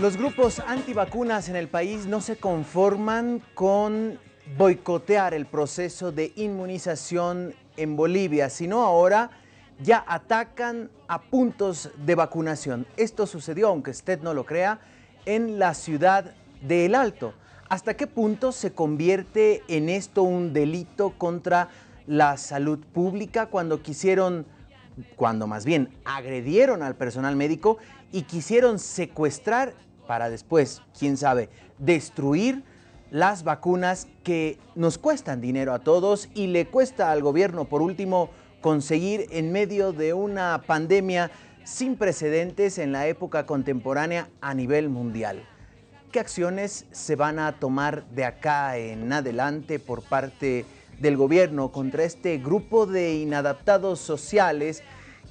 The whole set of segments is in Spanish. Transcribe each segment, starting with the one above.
Los grupos antivacunas en el país no se conforman con boicotear el proceso de inmunización en Bolivia, sino ahora ya atacan a puntos de vacunación. Esto sucedió, aunque usted no lo crea, en la ciudad de El Alto. ¿Hasta qué punto se convierte en esto un delito contra la salud pública cuando quisieron, cuando más bien agredieron al personal médico y quisieron secuestrar para después, quién sabe, destruir las vacunas que nos cuestan dinero a todos y le cuesta al gobierno, por último, conseguir en medio de una pandemia sin precedentes en la época contemporánea a nivel mundial. ¿Qué acciones se van a tomar de acá en adelante por parte del gobierno contra este grupo de inadaptados sociales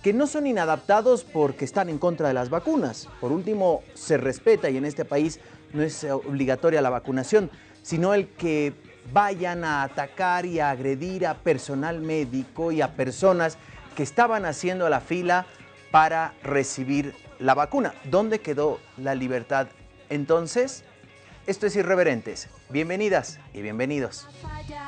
que no son inadaptados porque están en contra de las vacunas? Por último, se respeta y en este país no es obligatoria la vacunación, sino el que vayan a atacar y a agredir a personal médico y a personas que estaban haciendo la fila para recibir la vacuna. ¿Dónde quedó la libertad? Entonces, esto es Irreverentes. Bienvenidas y bienvenidos.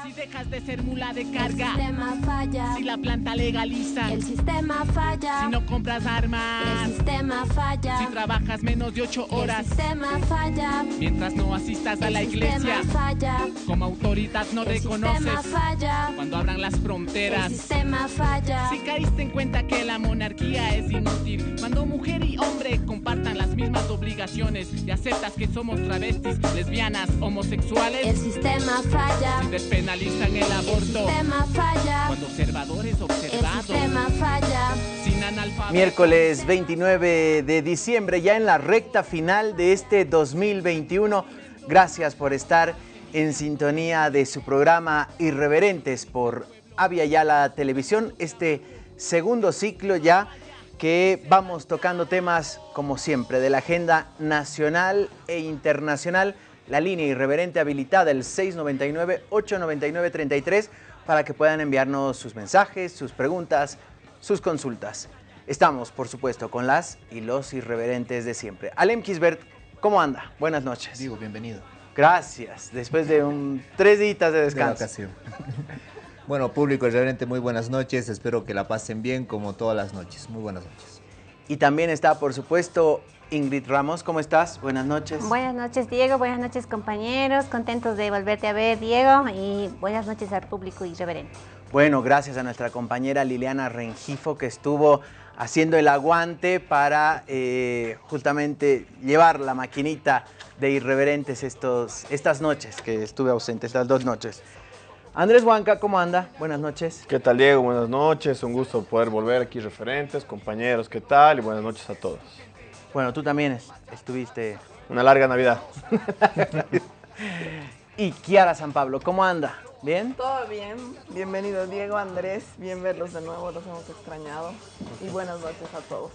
Si dejas de ser mula de carga, el sistema falla. si la planta legaliza, El sistema falla. si no compras armas, El sistema falla. si trabajas menos de ocho El horas, sistema falla. mientras no asistas a la El iglesia, sistema falla. como autoridad no El reconoces sistema falla. cuando abran las El fronteras. sistema falla. Si caíste en cuenta que la monarquía es inútil, cuando mujer y hombre compartan las mismas obligaciones y aceptas que somos travestis, lesbianas, homosexuales, El sistema falla. despenalizan el El aborto. sistema falla. Cuando observadores El observados, sistema falla. sin. Miércoles 29 de diciembre, ya en la recta final de este 2021. Gracias por estar en sintonía de su programa Irreverentes por Avia Yala Televisión. Este segundo ciclo ya que vamos tocando temas, como siempre, de la agenda nacional e internacional. La línea irreverente habilitada, el 699-899-33, para que puedan enviarnos sus mensajes, sus preguntas, sus consultas. Estamos, por supuesto, con las y los irreverentes de siempre. Alem Kisbert, ¿cómo anda? Buenas noches. Digo, bienvenido. Gracias, después de un tres días de De descanso. vacación. bueno, público realmente muy buenas noches. Espero que la pasen bien como todas las noches. Muy buenas noches. Y también está, por supuesto, Ingrid Ramos. ¿Cómo estás? Buenas noches. Buenas noches, Diego. Buenas noches, compañeros. Contentos de volverte a ver, Diego. Y buenas noches al público irreverente. Bueno, gracias a nuestra compañera Liliana Rengifo que estuvo haciendo el aguante para eh, justamente llevar la maquinita de irreverentes estos, estas noches que estuve ausente, estas dos noches. Andrés Huanca, ¿cómo anda? Buenas noches. ¿Qué tal Diego? Buenas noches, un gusto poder volver aquí referentes, compañeros, ¿qué tal? Y buenas noches a todos. Bueno, tú también es- estuviste. Una larga Navidad. Y Kiara San Pablo, ¿cómo anda? ¿Bien? Todo bien, bienvenido Diego, Andrés, bien verlos de nuevo, los hemos extrañado y buenas noches a todos.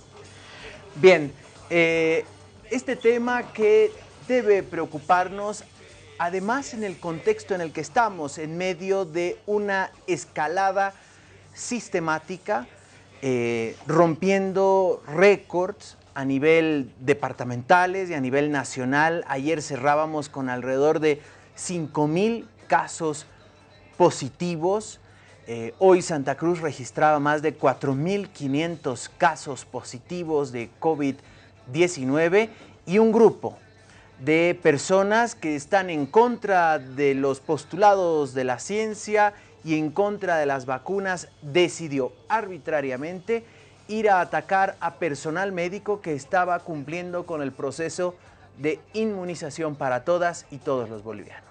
Bien, eh, este tema que debe preocuparnos, además en el contexto en el que estamos, en medio de una escalada sistemática, eh, rompiendo récords a nivel departamentales y a nivel nacional. Ayer cerrábamos con alrededor de 5 mil casos positivos. Eh, hoy Santa Cruz registraba más de 4.500 casos positivos de COVID-19 y un grupo de personas que están en contra de los postulados de la ciencia y en contra de las vacunas decidió arbitrariamente ir a atacar a personal médico que estaba cumpliendo con el proceso de inmunización para todas y todos los bolivianos.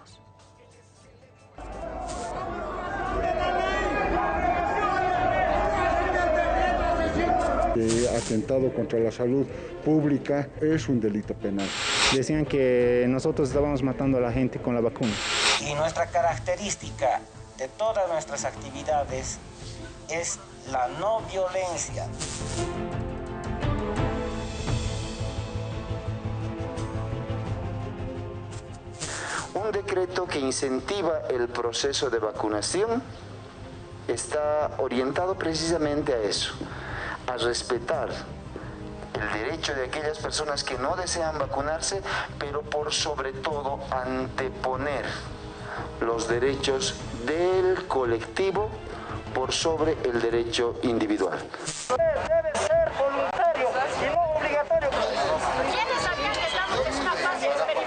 Eh, atentado contra la salud pública es un delito penal. Decían que nosotros estábamos matando a la gente con la vacuna. Y nuestra característica de todas nuestras actividades es la no violencia. Un decreto que incentiva el proceso de vacunación está orientado precisamente a eso, a respetar el derecho de aquellas personas que no desean vacunarse, pero por sobre todo anteponer los derechos del colectivo por sobre el derecho individual.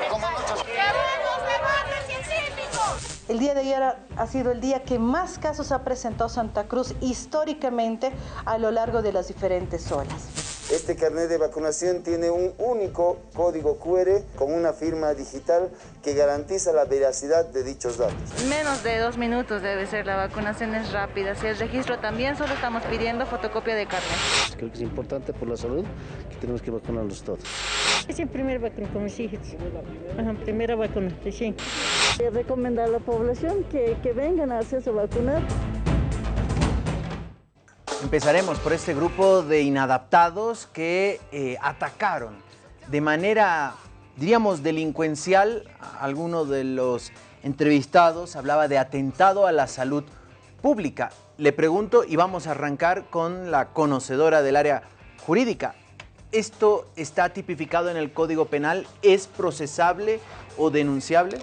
¡Queremos debate científico! El día de ayer ha- ha sido el día que más casos ha presentado Santa Cruz históricamente a lo largo de las diferentes olas. Este carnet de vacunación tiene un único código QR con una firma digital que garantiza la veracidad de dichos datos. Menos de dos minutos debe ser, la vacunación es rápida. Si el registro también solo estamos pidiendo fotocopia de carnet. Creo que es importante por la salud que tenemos que vacunarlos todos. Es el primer vacuna con mis hijos. Ajá, primera vacuna, sí. Recomendar a la población que, que vengan a hacerse vacunar. Empezaremos por este grupo de inadaptados que eh, atacaron de manera, diríamos, delincuencial. Alguno de los entrevistados hablaba de atentado a la salud pública. Le pregunto y vamos a arrancar con la conocedora del área jurídica. ¿Esto está tipificado en el Código Penal? ¿Es procesable o denunciable?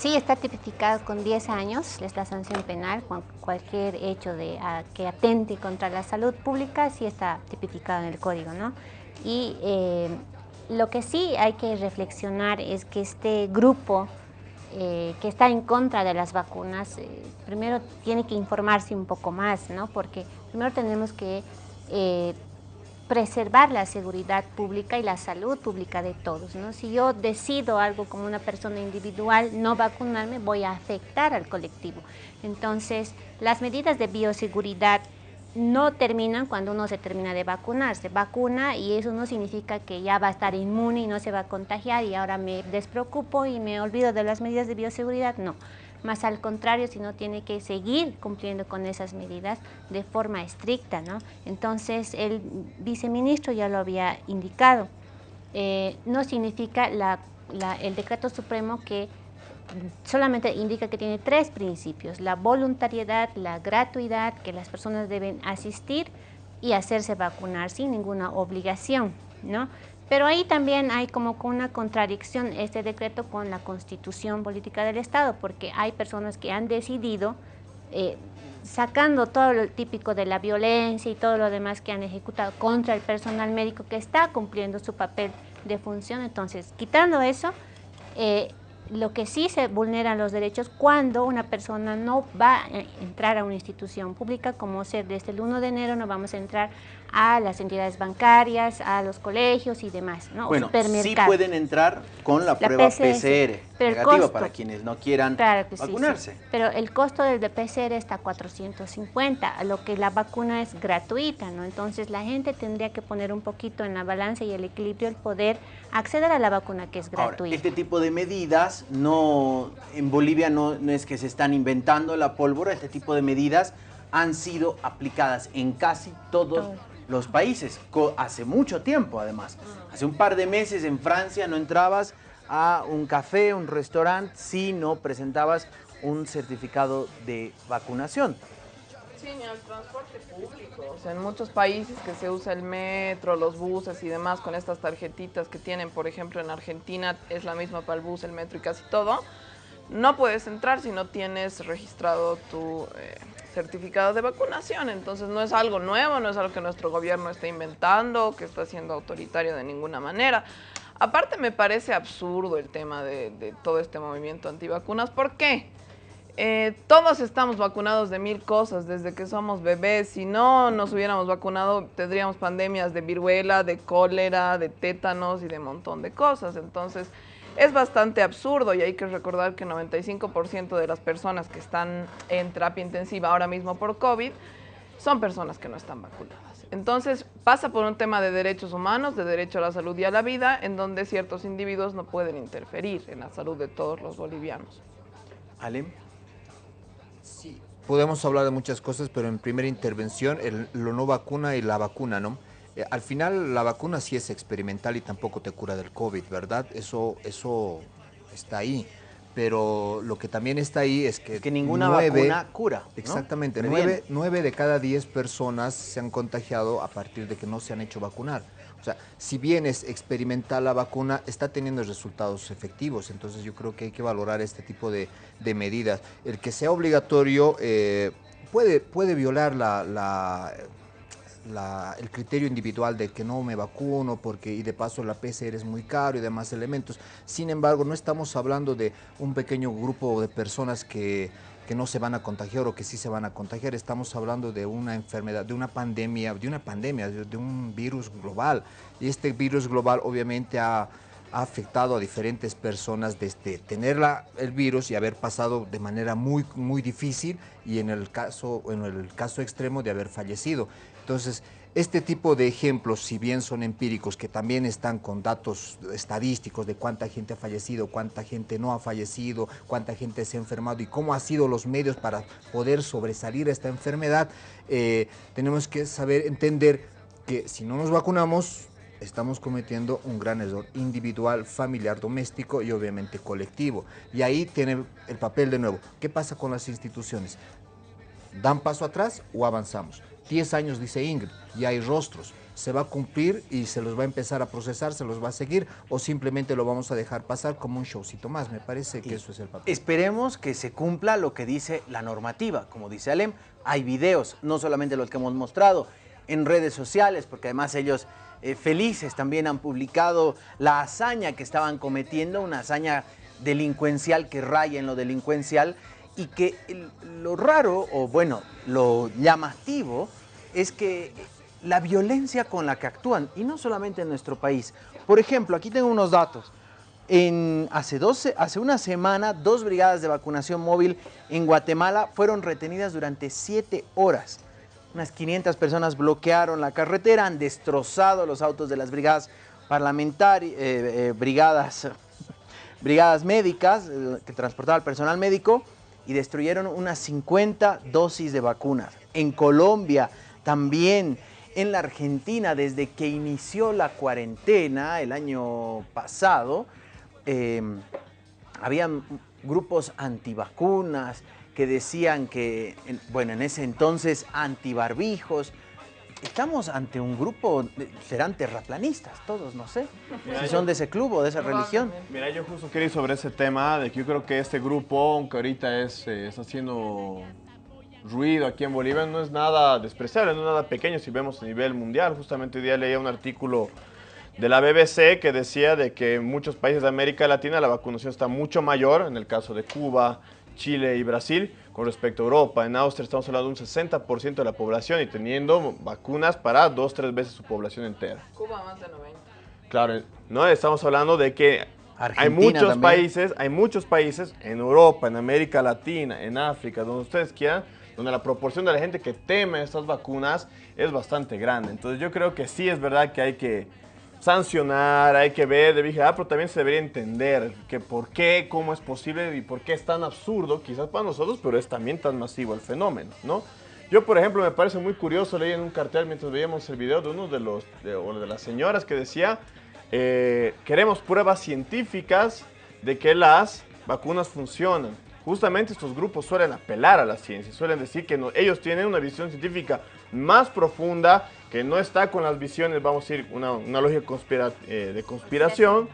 Sí, está tipificado con 10 años esta sanción penal, cualquier hecho de, que atente contra la salud pública, sí está tipificado en el código, ¿no? Y eh, lo que sí hay que reflexionar es que este grupo eh, que está en contra de las vacunas, eh, primero tiene que informarse un poco más, ¿no? Porque primero tenemos que eh, preservar la seguridad pública y la salud pública de todos. ¿no? Si yo decido algo como una persona individual, no vacunarme, voy a afectar al colectivo. Entonces, las medidas de bioseguridad no terminan cuando uno se termina de vacunar. Se vacuna y eso no significa que ya va a estar inmune y no se va a contagiar y ahora me despreocupo y me olvido de las medidas de bioseguridad. No. Más al contrario, sino tiene que seguir cumpliendo con esas medidas de forma estricta. ¿no? Entonces, el viceministro ya lo había indicado. Eh, no significa la- la- el decreto supremo que solamente indica que tiene tres principios, la voluntariedad, la gratuidad, que las personas deben asistir y hacerse vacunar sin ninguna obligación, ¿no? Pero ahí también hay como una contradicción este decreto con la constitución política del Estado, porque hay personas que han decidido, eh, sacando todo lo típico de la violencia y todo lo demás que han ejecutado contra el personal médico que está cumpliendo su papel de función, entonces quitando eso, eh, lo que sí se vulneran los derechos cuando una persona no va a entrar a una institución pública, como ser desde el 1 de enero no vamos a entrar a las entidades bancarias, a los colegios y demás, ¿no? Bueno, sí pueden entrar con la, La prueba PCR, PCR, pero negativa costo- para quienes no quieran Claro que sí, vacunarse. sí. Pero el costo del de PCR está a 450, a lo que la vacuna es gratuita, ¿no? Entonces la gente tendría que poner un poquito en la balanza y el equilibrio el poder acceder a la vacuna que es Ahora, gratuita. este tipo de medidas no en Bolivia no, no es que se están inventando la pólvora, este tipo de medidas han sido aplicadas en casi todos Todo. Los países, co- hace mucho tiempo además. Hace un par de meses en Francia no entrabas a un café, un restaurante, si no presentabas un certificado de vacunación. Sí, ni al transporte público. O sea, en muchos países que se usa el metro, los buses y demás con estas tarjetitas que tienen, por ejemplo, en Argentina es la misma para el bus, el metro y casi todo. No puedes entrar si no tienes registrado tu eh, certificado de vacunación. Entonces no es algo nuevo, no es algo que nuestro gobierno esté inventando, que está siendo autoritario de ninguna manera. Aparte me parece absurdo el tema de, de todo este movimiento antivacunas. ¿Por qué? Eh, todos estamos vacunados de mil cosas desde que somos bebés. Si no nos hubiéramos vacunado, tendríamos pandemias de viruela, de cólera, de tétanos y de montón de cosas. Entonces, es bastante absurdo y hay que recordar que 95% de las personas que están en terapia intensiva ahora mismo por COVID son personas que no están vacunadas. Entonces, pasa por un tema de derechos humanos, de derecho a la salud y a la vida, en donde ciertos individuos no pueden interferir en la salud de todos los bolivianos. ¿Alem? Sí. Podemos hablar de muchas cosas, pero en primera intervención, el, lo no vacuna y la vacuna, ¿no? Eh, al final, la vacuna sí es experimental y tampoco te cura del COVID, ¿verdad? Eso, eso está ahí. Pero lo que también está ahí es que... que ninguna vacuna cura, ¿no? Exactamente. Nueve, nueve de cada diez personas se han contagiado a partir de que no se han hecho vacunar. O sea, si bien es experimental la vacuna, está teniendo resultados efectivos. Entonces yo creo que hay que valorar este tipo de, de medidas. El que sea obligatorio eh, puede, puede violar la, la el criterio individual de que no me vacuno porque y de paso la PCR es muy caro y demás elementos. Sin embargo, no estamos hablando de un pequeño grupo de personas que, que no se van a contagiar o que sí se van a contagiar. Estamos hablando de una enfermedad, de una pandemia, de una pandemia, de, un virus global. Y este virus global obviamente ha afectado a diferentes personas desde tener el virus y haber pasado de manera muy, muy difícil y en el, caso, en el caso extremo de haber fallecido. Entonces, este tipo de ejemplos, si bien son empíricos, que también están con datos estadísticos de cuánta gente ha fallecido, cuánta gente no ha fallecido, cuánta gente se ha enfermado y cómo han sido los medios para poder sobresalir esta enfermedad, eh, tenemos que saber entender que si no nos vacunamos, estamos cometiendo un gran error individual, familiar, doméstico y obviamente colectivo. Y ahí tiene el papel de nuevo. ¿Qué pasa con las instituciones? ¿Dan paso atrás o avanzamos? 10 años, dice Ingrid, y hay rostros. ¿Se va a cumplir y se los va a empezar a procesar, se los va a seguir o simplemente lo vamos a dejar pasar como un showcito más? Me parece que eso es el papel. Esperemos que se cumpla lo que dice la normativa. Como dice Alem, hay videos, no solamente los que hemos mostrado en redes sociales, porque además ellos eh, felices también han publicado la hazaña que estaban cometiendo, una hazaña delincuencial que raya en lo delincuencial y que lo raro, o bueno, lo llamativo, es que la violencia con la que actúan, y no solamente en nuestro país. Por ejemplo, aquí tengo unos datos. En, hace, 12, hace una semana, dos brigadas de vacunación móvil en Guatemala fueron retenidas durante siete horas. Unas 500 personas bloquearon la carretera, han destrozado los autos de las brigadas parlamentarias, brigadas, brigadas médicas eh, que transportaban al personal médico y destruyeron unas 50 dosis de vacunas. En Colombia también, en la Argentina, desde que inició la cuarentena el año pasado, eh, habían grupos antivacunas que decían que, en- bueno, en ese entonces antibarbijos. Estamos ante un grupo, de- serán terraplanistas todos, no sé, Mira, si yo- son de ese club o de esa religión. Mira, yo justo quería ir sobre ese tema de que yo creo que este grupo, aunque ahorita es, eh, está haciendo ruido aquí en Bolivia, no es nada despreciable, no es nada pequeño si vemos a nivel mundial. Justamente hoy día leía un artículo de la BBC que decía de que en muchos países de América Latina la vacunación está mucho mayor, en el caso de Cuba, Chile y Brasil, con respecto a Europa. En Austria estamos hablando de un 60% de la población y teniendo vacunas para dos, tres veces su población entera. Cuba más de 90. Claro, no estamos hablando de que hay muchos también. países, hay muchos países en Europa, en América Latina, en África, donde ustedes quieran, donde la proporción de la gente que teme estas vacunas es bastante grande. Entonces yo creo que sí es verdad que hay que sancionar, hay que ver, de vigilar, pero también se debería entender que por qué, cómo es posible y por qué es tan absurdo, quizás para nosotros, pero es también tan masivo el fenómeno, ¿no? Yo, por ejemplo, me parece muy curioso, leí en un cartel mientras veíamos el video de uno de los, de, de las señoras que decía, eh, queremos pruebas científicas de que las vacunas funcionan. Justamente estos grupos suelen apelar a la ciencia, suelen decir que no- ellos tienen una visión científica más profunda, que no está con las visiones, vamos a decir, una, una lógica conspira- eh, de conspiración,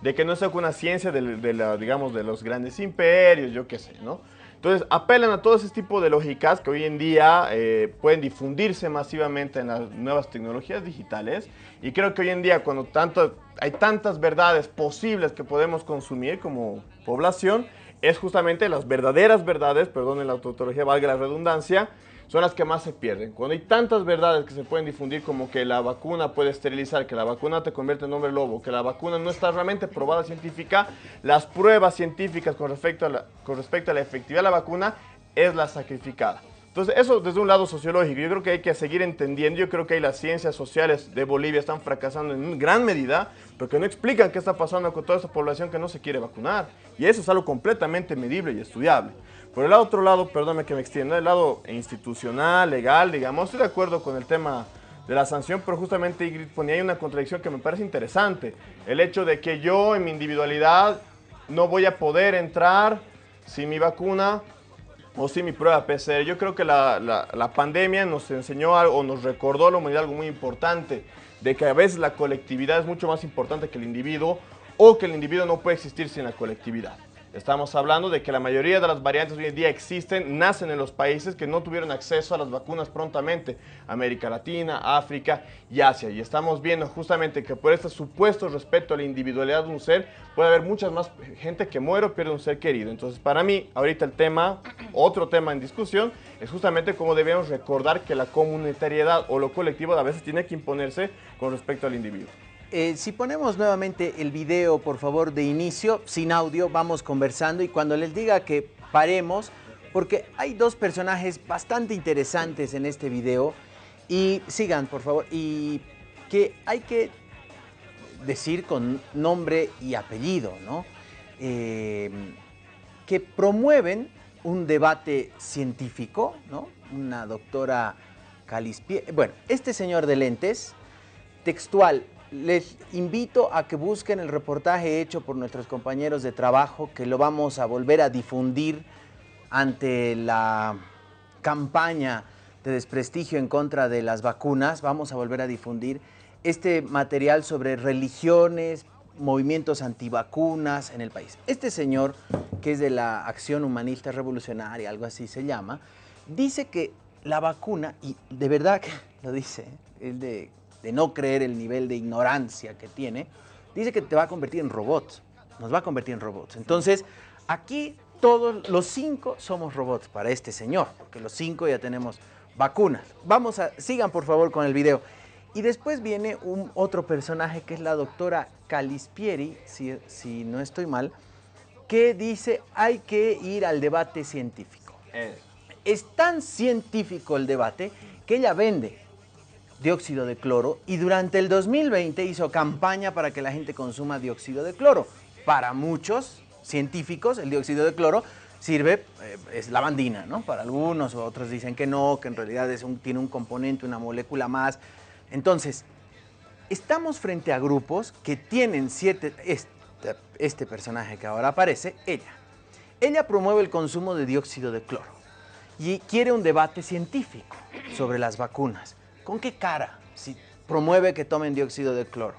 de que no está con una ciencia de, de la, digamos, de los grandes imperios, yo qué sé, ¿no? Entonces, apelan a todo ese tipo de lógicas que hoy en día eh, pueden difundirse masivamente en las nuevas tecnologías digitales. Y creo que hoy en día, cuando tanto, hay tantas verdades posibles que podemos consumir como población, es justamente las verdaderas verdades, perdonen la tautología, valga la redundancia, son las que más se pierden. Cuando hay tantas verdades que se pueden difundir como que la vacuna puede esterilizar, que la vacuna te convierte en hombre lobo, que la vacuna no está realmente probada científica, las pruebas científicas con respecto a la, con respecto a la efectividad de la vacuna es la sacrificada. Entonces, eso desde un lado sociológico, yo creo que hay que seguir entendiendo, yo creo que las ciencias sociales de Bolivia están fracasando en gran medida, porque no explican qué está pasando con toda esa población que no se quiere vacunar. Y eso es algo completamente medible y estudiable. Por el otro lado, perdóname que me extienda, el lado institucional, legal, digamos, estoy de acuerdo con el tema de la sanción, pero justamente Ingrid ponía ahí una contradicción que me parece interesante. El hecho de que yo en mi individualidad no voy a poder entrar sin mi vacuna o sí mi prueba PCR. Yo creo que la, la, la pandemia nos enseñó algo, o nos recordó a la humanidad algo muy importante, de que a veces la colectividad es mucho más importante que el individuo, o que el individuo no puede existir sin la colectividad. Estamos hablando de que la mayoría de las variantes hoy en día existen, nacen en los países que no tuvieron acceso a las vacunas prontamente, América Latina, África y Asia. Y estamos viendo justamente que por este supuesto respeto a la individualidad de un ser, puede haber muchas más gente que muere o pierde un ser querido. Entonces, para mí, ahorita el tema, otro tema en discusión, es justamente cómo debemos recordar que la comunitariedad o lo colectivo a veces tiene que imponerse con respecto al individuo. Eh, si ponemos nuevamente el video, por favor, de inicio, sin audio, vamos conversando y cuando les diga que paremos, porque hay dos personajes bastante interesantes en este video y sigan, por favor, y que hay que decir con nombre y apellido, ¿no? Eh, que promueven un debate científico, ¿no? Una doctora Calispie... Bueno, este señor de lentes, textual, les invito a que busquen el reportaje hecho por nuestros compañeros de trabajo, que lo vamos a volver a difundir ante la campaña de desprestigio en contra de las vacunas. Vamos a volver a difundir este material sobre religiones, movimientos antivacunas en el país. Este señor, que es de la Acción Humanista Revolucionaria, algo así se llama, dice que la vacuna, y de verdad que lo dice, es de de no creer el nivel de ignorancia que tiene, dice que te va a convertir en robots, nos va a convertir en robots. Entonces, aquí todos los cinco somos robots para este señor, porque los cinco ya tenemos vacunas. Vamos a, sigan por favor con el video. Y después viene un otro personaje que es la doctora Calispieri, si, si no estoy mal, que dice hay que ir al debate científico. Eh. Es tan científico el debate que ella vende dióxido de cloro y durante el 2020 hizo campaña para que la gente consuma dióxido de cloro. Para muchos científicos el dióxido de cloro sirve, eh, es lavandina, ¿no? Para algunos, otros dicen que no, que en realidad es un, tiene un componente, una molécula más. Entonces, estamos frente a grupos que tienen siete, este, este personaje que ahora aparece, ella. Ella promueve el consumo de dióxido de cloro y quiere un debate científico sobre las vacunas. ¿Con qué cara si promueve que tomen dióxido de cloro?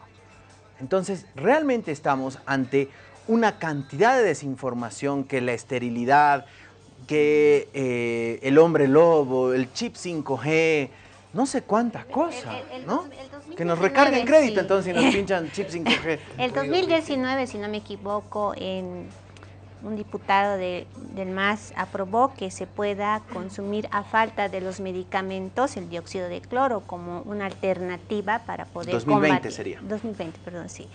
Entonces, realmente estamos ante una cantidad de desinformación que la esterilidad, que eh, el hombre lobo, el chip 5G, no sé cuántas cosas, ¿no? que nos recarguen crédito entonces y nos pinchan chip 5G. El 2019, si no me equivoco, en un diputado del MAS aprobó que se pueda consumir a falta de los medicamentos el dióxido de cloro como una alternativa para poder 2020 combatir, sería. 2020, perdón, sí.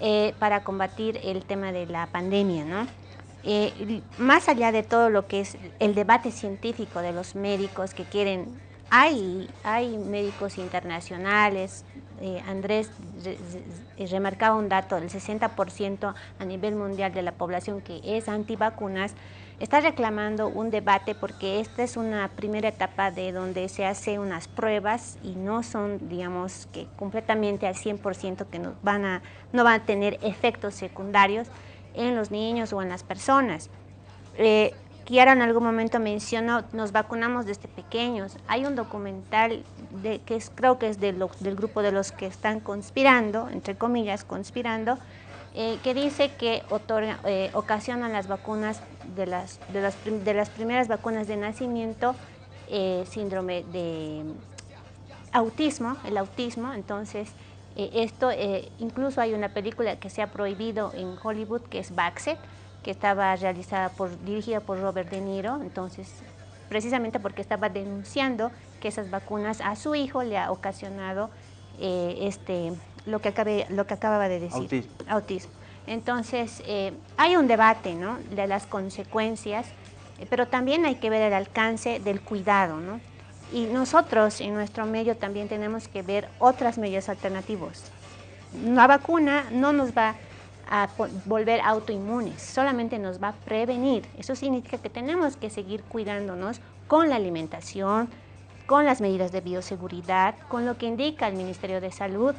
Eh, para combatir el tema de la pandemia, ¿no? Eh, más allá de todo lo que es el debate científico de los médicos que quieren hay, hay médicos internacionales, eh, Andrés remarcaba un dato del 60% a nivel mundial de la población que es antivacunas, está reclamando un debate porque esta es una primera etapa de donde se hace unas pruebas y no son, digamos, que completamente al 100% que no van, a, no van a tener efectos secundarios en los niños o en las personas. Eh, Kiara en algún momento mencionó, nos vacunamos desde pequeños. Hay un documental de, que creo que es del grupo de los que están conspirando, entre comillas, conspirando, eh, que dice que otorga, eh, ocasionan las vacunas de las, de las, de las primeras vacunas de nacimiento eh, síndrome de autismo, el autismo, entonces esto, incluso hay una película que se ha prohibido en Hollywood que es Baxet, que estaba realizada por, dirigida por Robert De Niro, entonces precisamente porque estaba denunciando que esas vacunas a su hijo le ha ocasionado eh, este, lo, que acabe, lo que acababa de decir, autismo. Entonces, eh, hay un debate ¿no? de las consecuencias, pero también hay que ver el alcance del cuidado. ¿no? Y nosotros en nuestro medio también tenemos que ver otras medios alternativos. La vacuna no nos va a volver autoinmunes, solamente nos va a prevenir. Eso significa que tenemos que seguir cuidándonos con la alimentación, con las medidas de bioseguridad, con lo que indica el Ministerio de Salud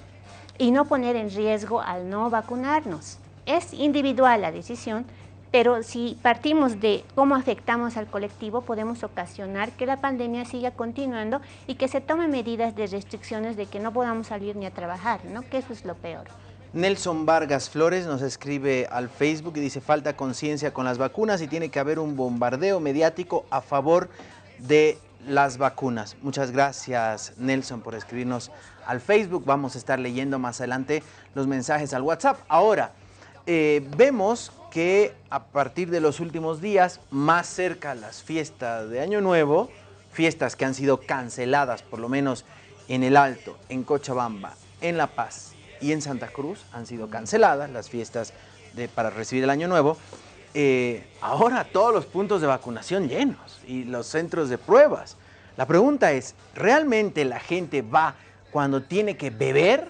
y no poner en riesgo al no vacunarnos. Es individual la decisión, Pero si partimos de cómo afectamos al colectivo, podemos ocasionar que la pandemia siga continuando y que se tomen medidas de restricciones de que no podamos salir ni a trabajar, ¿no? que eso es lo peor. Nelson Vargas Flores nos escribe al Facebook y dice falta conciencia con las vacunas y tiene que haber un bombardeo mediático a favor de las vacunas. Muchas gracias Nelson por escribirnos al Facebook. Vamos a estar leyendo más adelante los mensajes al WhatsApp. Ahora, eh, vemos que a partir de los últimos días, más cerca las fiestas de Año Nuevo, fiestas que han sido canceladas por lo menos en El Alto, en Cochabamba, en La Paz y en Santa Cruz, han sido canceladas las fiestas para recibir el Año Nuevo. Eh, ahora todos los puntos de vacunación llenos y los centros de pruebas. La pregunta es, ¿realmente la gente va cuando tiene que beber,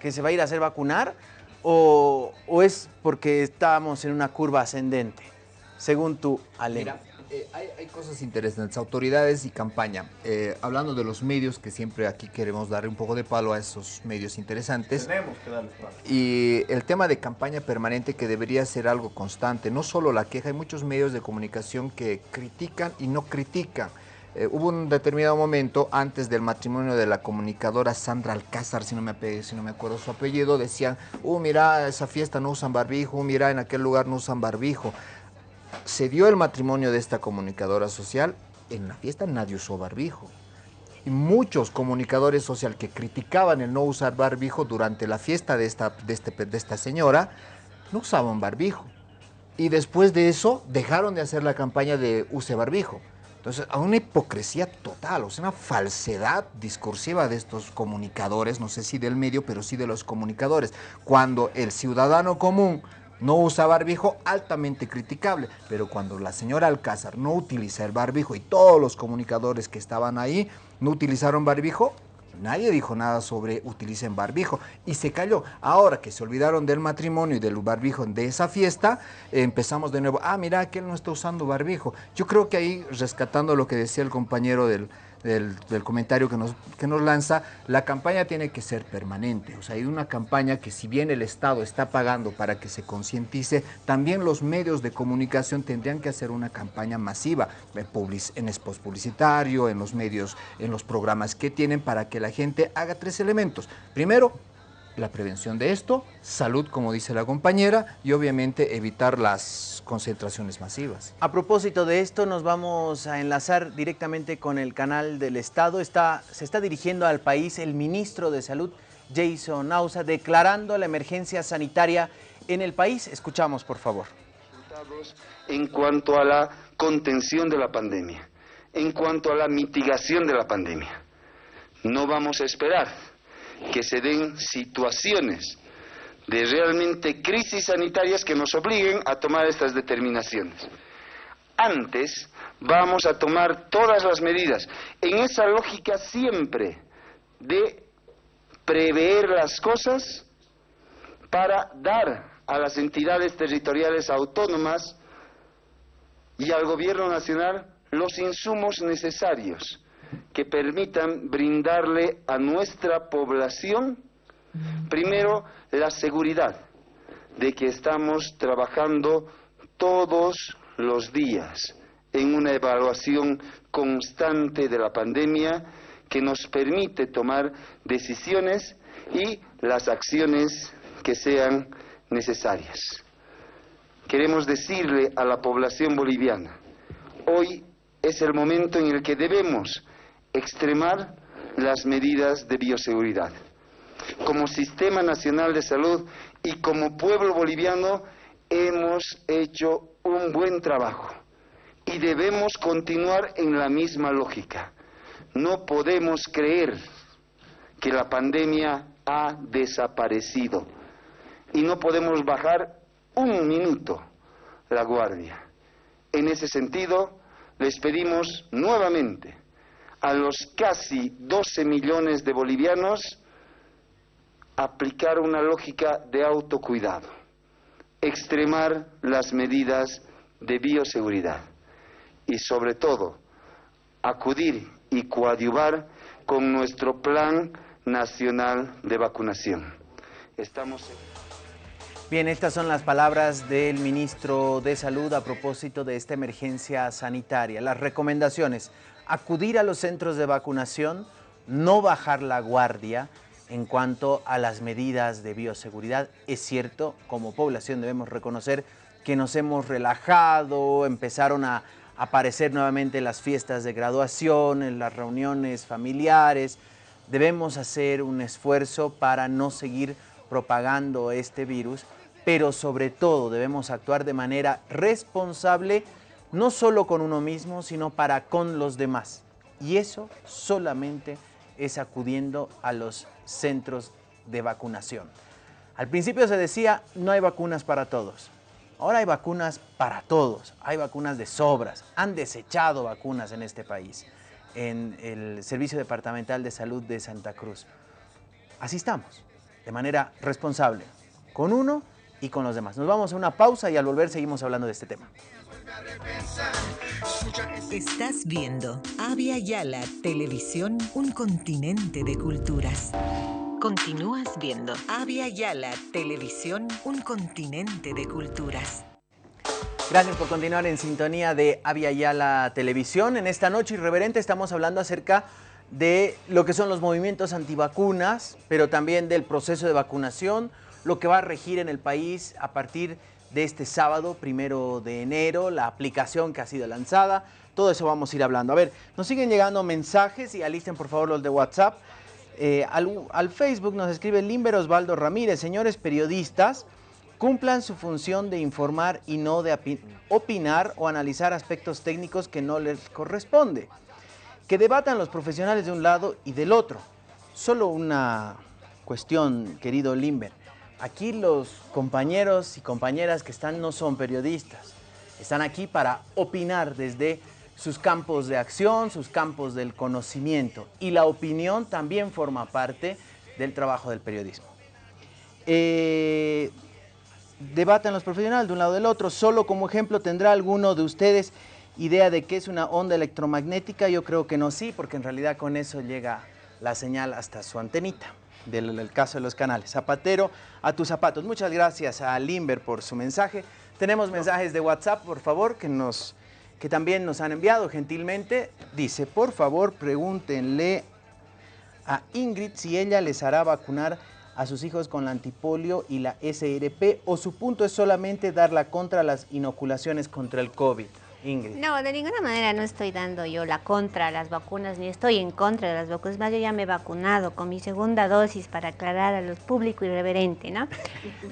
que se va a ir a hacer vacunar? ¿O, o es porque estamos en una curva ascendente? Según tú, Ale. Mira, eh, hay, hay cosas interesantes, autoridades y campaña. Eh, hablando de los medios, que siempre aquí queremos darle un poco de palo a esos medios interesantes. Tenemos que darles palo. Y el tema de campaña permanente que debería ser algo constante, no solo la queja, hay muchos medios de comunicación que critican y no critican. Eh, hubo un determinado momento antes del matrimonio de la comunicadora Sandra Alcázar, si no me, si no me acuerdo su apellido, decían, uh, mira, esa fiesta no usan barbijo, uh, mira, en aquel lugar no usan barbijo. Se dio el matrimonio de esta comunicadora social, en la fiesta nadie usó barbijo. Y muchos comunicadores social que criticaban el no usar barbijo durante la fiesta de esta, de este, de esta señora, no usaban barbijo. Y después de eso dejaron de hacer la campaña de use barbijo. Entonces, a una hipocresía total, o sea, una falsedad discursiva de estos comunicadores, no sé si del medio, pero sí de los comunicadores. Cuando el ciudadano común no usa barbijo, altamente criticable. Pero cuando la señora Alcázar no utiliza el barbijo y todos los comunicadores que estaban ahí no utilizaron barbijo, Nadie dijo nada sobre utilicen barbijo y se cayó. Ahora que se olvidaron del matrimonio y del barbijo de esa fiesta, empezamos de nuevo. Ah, mira, que él no está usando barbijo. Yo creo que ahí, rescatando lo que decía el compañero del, del, comentario que nos, que nos lanza, la campaña tiene que ser permanente. O sea, hay una campaña que si bien el Estado está pagando para que se concientice, también los medios de comunicación tendrían que hacer una campaña masiva en spots publicitario, en los medios, en los programas que tienen para que la gente haga tres elementos. Primero, la prevención de esto, salud, como dice la compañera, y obviamente evitar las concentraciones masivas. A propósito de esto, nos vamos a enlazar directamente con el canal del Estado. Está, se está dirigiendo al país el ministro de Salud, Jason Nausa, declarando la emergencia sanitaria en el país. Escuchamos, por favor. en cuanto a la contención de la pandemia, en cuanto a la mitigación de la pandemia. No vamos a esperar que se den situaciones de realmente crisis sanitarias que nos obliguen a tomar estas determinaciones. Antes vamos a tomar todas las medidas en esa lógica siempre de prever las cosas para dar a las entidades territoriales autónomas y al gobierno nacional los insumos necesarios que permitan brindarle a nuestra población, primero, la seguridad de que estamos trabajando todos los días en una evaluación constante de la pandemia que nos permite tomar decisiones y las acciones que sean necesarias. Queremos decirle a la población boliviana, hoy es el momento en el que debemos extremar las medidas de bioseguridad. Como Sistema Nacional de Salud y como pueblo boliviano hemos hecho un buen trabajo y debemos continuar en la misma lógica. No podemos creer que la pandemia ha desaparecido y no podemos bajar un minuto la guardia. En ese sentido, les pedimos nuevamente a los casi 12 millones de bolivianos aplicar una lógica de autocuidado, extremar las medidas de bioseguridad y sobre todo acudir y coadyuvar con nuestro plan nacional de vacunación. Estamos Bien, estas son las palabras del ministro de Salud a propósito de esta emergencia sanitaria. Las recomendaciones, acudir a los centros de vacunación, no bajar la guardia en cuanto a las medidas de bioseguridad. Es cierto, como población debemos reconocer que nos hemos relajado, empezaron a aparecer nuevamente las fiestas de graduación, en las reuniones familiares. Debemos hacer un esfuerzo para no seguir propagando este virus, pero sobre todo debemos actuar de manera responsable, no solo con uno mismo, sino para con los demás. Y eso solamente es acudiendo a los centros de vacunación. Al principio se decía, no hay vacunas para todos. Ahora hay vacunas para todos, hay vacunas de sobras, han desechado vacunas en este país, en el Servicio Departamental de Salud de Santa Cruz. Así estamos, de manera responsable, con uno y con los demás. Nos vamos a una pausa y al volver seguimos hablando de este tema. Estás viendo Avia Yala Televisión, un continente de culturas. Continúas viendo Avia Yala Televisión, un continente de culturas. Gracias por continuar en sintonía de Avia Yala Televisión. En esta noche irreverente estamos hablando acerca de lo que son los movimientos antivacunas, pero también del proceso de vacunación, lo que va a regir en el país a partir de este sábado, primero de enero, la aplicación que ha sido lanzada, todo eso vamos a ir hablando. A ver, nos siguen llegando mensajes y alisten por favor los de WhatsApp. Eh, al, al, Facebook nos escribe Limber Osvaldo Ramírez, señores periodistas, cumplan su función de informar y no de opinar o analizar aspectos técnicos que no les corresponde. Que debatan los profesionales de un lado y del otro. Solo una cuestión, querido Limber. Aquí los compañeros y compañeras que están no son periodistas, están aquí para opinar desde sus campos de acción, sus campos del conocimiento. Y la opinión también forma parte del trabajo del periodismo. Eh, debatan los profesionales de un lado del otro, solo como ejemplo tendrá alguno de ustedes idea de qué es una onda electromagnética, yo creo que no sí, porque en realidad con eso llega la señal hasta su antenita del, caso de los canales. Zapatero a tus zapatos. Muchas gracias a Limber por su mensaje. Tenemos mensajes de WhatsApp, por favor, que, nos, que también nos han enviado gentilmente. Dice, por favor, pregúntenle a Ingrid si ella les hará vacunar a sus hijos con la antipolio y la SRP o su punto es solamente dar la contra las inoculaciones contra el COVID. Ingrid. No, de ninguna manera no estoy dando yo la contra a las vacunas, ni estoy en contra de las vacunas. Más, yo ya me he vacunado con mi segunda dosis para aclarar a los público irreverente, ¿no?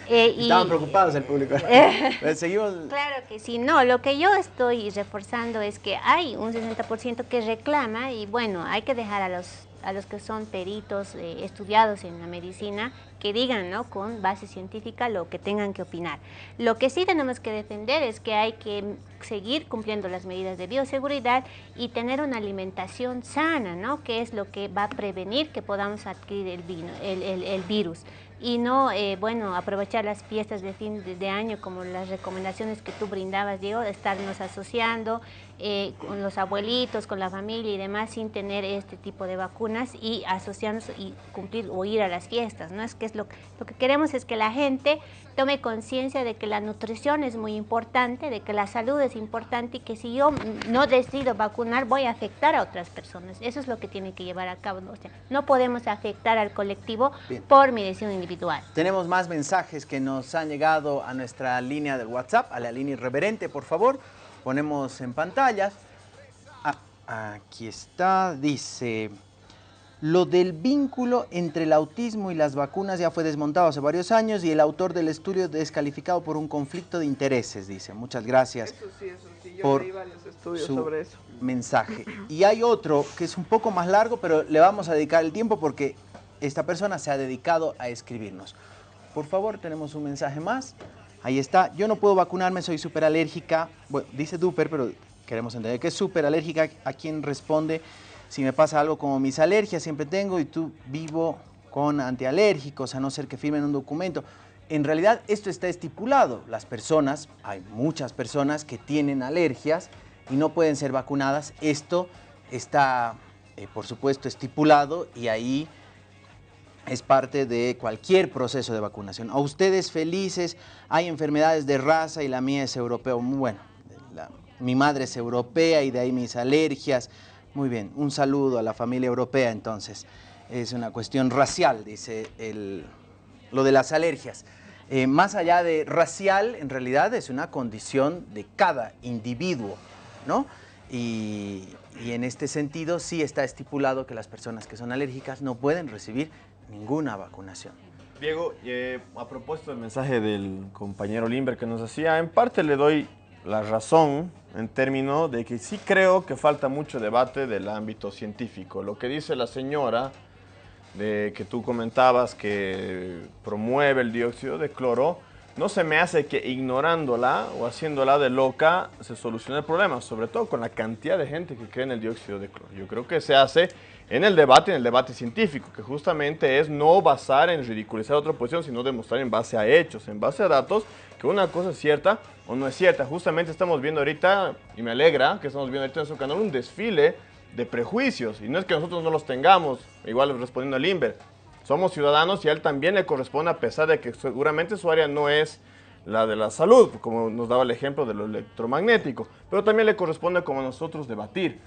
Eh, Estaban preocupados el público. Eh, Seguimos. Claro que sí. No, lo que yo estoy reforzando es que hay un 60% que reclama y bueno, hay que dejar a los a los que son peritos eh, estudiados en la medicina que digan ¿no? con base científica lo que tengan que opinar. Lo que sí tenemos que defender es que hay que seguir cumpliendo las medidas de bioseguridad y tener una alimentación sana, ¿no? que es lo que va a prevenir que podamos adquirir el, vino, el, el virus y no, eh, bueno, aprovechar las fiestas de fin de, año como las recomendaciones que tú brindabas, Diego, de estarnos asociando eh, con los abuelitos, con la familia y demás sin tener este tipo de vacunas y asociarnos y cumplir o ir a las fiestas, ¿no? Es que es lo, lo que queremos es que la gente tome conciencia de que la nutrición es muy importante, de que la salud es importante y que si yo no decido vacunar voy a afectar a otras personas. Eso es lo que tiene que llevar a cabo. no podemos afectar al colectivo por mi decisión individual. Tenemos más mensajes que nos han llegado a nuestra línea del WhatsApp, a la línea irreverente, por favor. Ponemos en pantalla. Ah, aquí está, dice... Lo del vínculo entre el autismo y las vacunas ya fue desmontado hace varios años y el autor del estudio descalificado por un conflicto de intereses, dice. Muchas gracias eso sí, eso sí. Yo por leí varios estudios su sobre eso. mensaje. Y hay otro que es un poco más largo, pero le vamos a dedicar el tiempo porque esta persona se ha dedicado a escribirnos. Por favor, tenemos un mensaje más. Ahí está. Yo no puedo vacunarme, soy súper alérgica. Bueno, dice Duper, pero queremos entender que es súper alérgica. ¿A quién responde? si me pasa algo como mis alergias, siempre tengo, y tú vivo con antialérgicos, a no ser que firmen un documento. En realidad esto está estipulado. Las personas, hay muchas personas que tienen alergias y no pueden ser vacunadas. Esto está, eh, por supuesto, estipulado y ahí es parte de cualquier proceso de vacunación. A ustedes felices, hay enfermedades de raza y la mía es europea. Bueno, mi madre es europea y de ahí mis alergias. Muy bien, un saludo a la familia europea entonces. Es una cuestión racial, dice el, lo de las alergias. Eh, más allá de racial, en realidad es una condición de cada individuo, ¿no? Y en este sentido sí está estipulado que las personas que son alérgicas no pueden recibir ninguna vacunación. Diego, eh, a propósito del mensaje del compañero Limber que nos hacía, en parte le doy la razón en términos de que sí creo que falta mucho debate del ámbito científico. Lo que dice la señora de que tú comentabas que promueve el dióxido de cloro, no se me hace que ignorándola o haciéndola de loca se solucione el problema, sobre todo con la cantidad de gente que cree en el dióxido de cloro. Yo creo que se hace en el debate, en el debate científico, que justamente es no basar en ridiculizar otra posición, sino demostrar en base a hechos, en base a datos, que una cosa es cierta o no es cierta. Justamente estamos viendo ahorita, y me alegra que estamos viendo ahorita en su canal, un desfile de prejuicios. Y no es que nosotros no los tengamos, igual respondiendo al Limber. Somos ciudadanos y a él también le corresponde, a pesar de que seguramente su área no es la de la salud, como nos daba el ejemplo de lo electromagnético, pero también le corresponde como a nosotros debatir.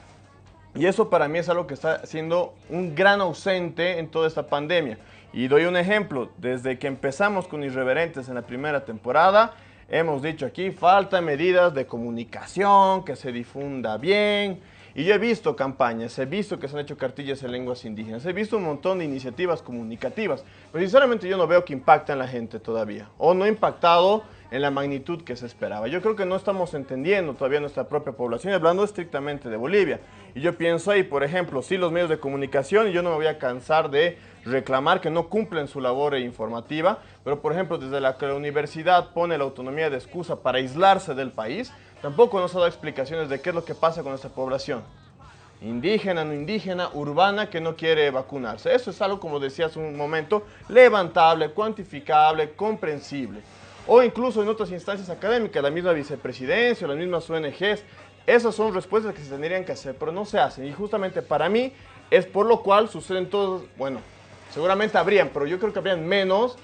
Y eso para mí es algo que está siendo un gran ausente en toda esta pandemia. Y doy un ejemplo, desde que empezamos con Irreverentes en la primera temporada, hemos dicho aquí, falta medidas de comunicación, que se difunda bien. Y yo he visto campañas, he visto que se han hecho cartillas en lenguas indígenas, he visto un montón de iniciativas comunicativas, pero sinceramente yo no veo que impacta en la gente todavía, o no ha impactado en la magnitud que se esperaba. Yo creo que no estamos entendiendo todavía nuestra propia población, hablando estrictamente de Bolivia. Y yo pienso ahí, por ejemplo, sí los medios de comunicación, y yo no me voy a cansar de reclamar que no cumplen su labor informativa, pero por ejemplo, desde la que la universidad pone la autonomía de excusa para aislarse del país, tampoco nos ha dado explicaciones de qué es lo que pasa con nuestra población. Indígena, no indígena, urbana, que no quiere vacunarse. Eso es algo, como decía hace un momento, levantable, cuantificable, comprensible. O incluso en otras instancias académicas, la misma vicepresidencia, las mismas ONGs, esas son respuestas que se tendrían que hacer, pero no se hacen. Y justamente para mí es por lo cual suceden todos, bueno, seguramente habrían, pero yo creo que habrían menos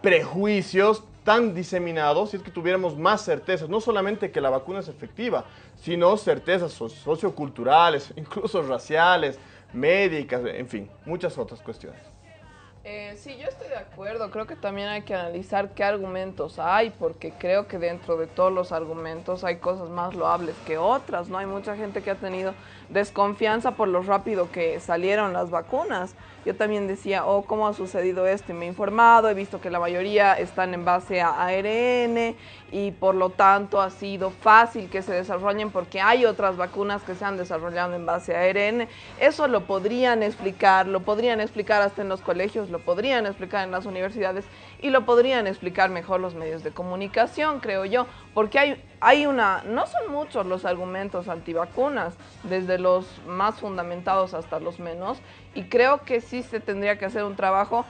prejuicios tan diseminados si es que tuviéramos más certezas, no solamente que la vacuna es efectiva, sino certezas so- socioculturales, incluso raciales, médicas, en fin, muchas otras cuestiones. Eh, sí, yo estoy de acuerdo. Creo que también hay que analizar qué argumentos hay, porque creo que dentro de todos los argumentos hay cosas más loables que otras. No hay mucha gente que ha tenido desconfianza por lo rápido que salieron las vacunas. Yo también decía, oh, ¿cómo ha sucedido esto? Y me he informado, he visto que la mayoría están en base a ARN y por lo tanto ha sido fácil que se desarrollen porque hay otras vacunas que se han desarrollado en base a ARN. Eso lo podrían explicar, lo podrían explicar hasta en los colegios, lo podrían explicar en las universidades y lo podrían explicar mejor los medios de comunicación, creo yo, porque hay, hay una, no son muchos los argumentos antivacunas, desde los más fundamentados hasta los menos, y creo que sí se tendría que hacer un trabajo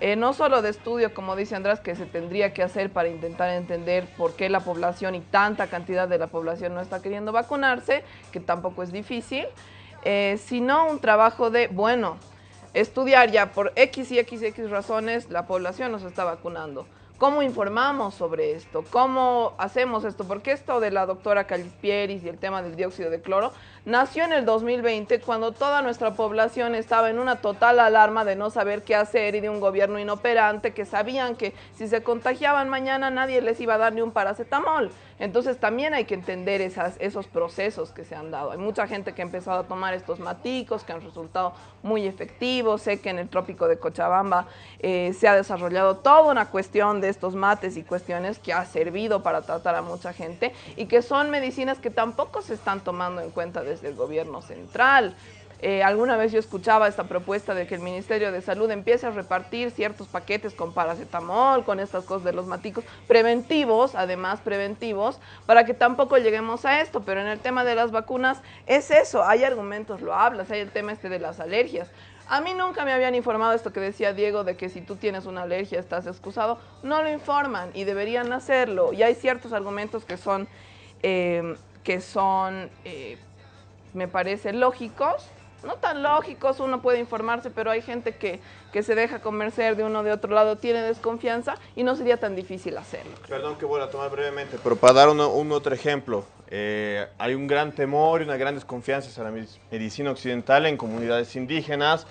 eh, no solo de estudio, como dice Andrés, que se tendría que hacer para intentar entender por qué la población y tanta cantidad de la población no está queriendo vacunarse, que tampoco es difícil, eh, sino un trabajo de, bueno, estudiar ya por X y X y X razones la población nos está vacunando. ¿Cómo informamos sobre esto? ¿Cómo hacemos esto? Porque esto de la doctora Callispieris y el tema del dióxido de cloro nació en el 2020 cuando toda nuestra población estaba en una total alarma de no saber qué hacer y de un gobierno inoperante que sabían que si se contagiaban mañana nadie les iba a dar ni un paracetamol. Entonces también hay que entender esas, esos procesos que se han dado. Hay mucha gente que ha empezado a tomar estos maticos que han resultado muy efectivos. Sé que en el trópico de Cochabamba eh, se ha desarrollado toda una cuestión de estos mates y cuestiones que ha servido para tratar a mucha gente y que son medicinas que tampoco se están tomando en cuenta desde el gobierno central. Eh, alguna vez yo escuchaba esta propuesta de que el Ministerio de Salud empiece a repartir ciertos paquetes con paracetamol, con estas cosas de los maticos, preventivos, además preventivos, para que tampoco lleguemos a esto. Pero en el tema de las vacunas es eso, hay argumentos loables, hay el tema este de las alergias. A mí nunca me habían informado esto que decía Diego de que si tú tienes una alergia estás excusado. No lo informan y deberían hacerlo. Y hay ciertos argumentos que son, eh, que son, eh, me parece, lógicos, no tan lógicos, uno puede informarse, pero hay gente que, que se deja convencer de uno de otro lado, tiene desconfianza y no sería tan difícil hacerlo. Perdón que vuelva a tomar brevemente, pero para dar uno- un otro ejemplo, eh, hay un gran temor y una gran desconfianza hacia la medic- medicina occidental en comunidades indígenas,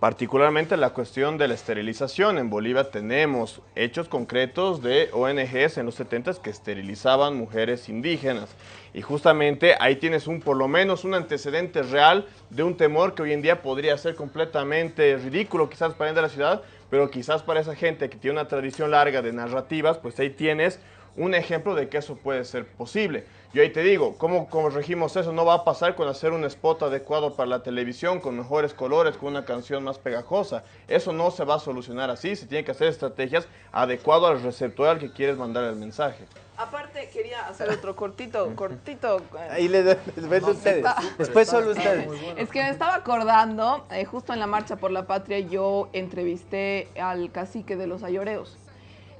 particularmente la cuestión de la esterilización. En Bolivia tenemos hechos concretos de ONGs en los 70 que esterilizaban mujeres indígenas. Y justamente ahí tienes un, por lo menos un antecedente real de un temor que hoy en día podría ser completamente ridículo quizás para de la ciudad, pero quizás para esa gente que tiene una tradición larga de narrativas, pues ahí tienes un ejemplo de que eso puede ser posible. Yo ahí te digo, ¿cómo corregimos eso? No va a pasar con hacer un spot adecuado para la televisión, con mejores colores, con una canción más pegajosa. Eso no se va a solucionar así, se tiene que hacer estrategias adecuado al receptor al que quieres mandar el mensaje. Aparte, quería hacer otro cortito, cortito. eh, Ahí les, les ven ustedes. Después solo ustedes. Es que me estaba acordando, eh, justo en la Marcha por la Patria, yo entrevisté al cacique de los ayoreos.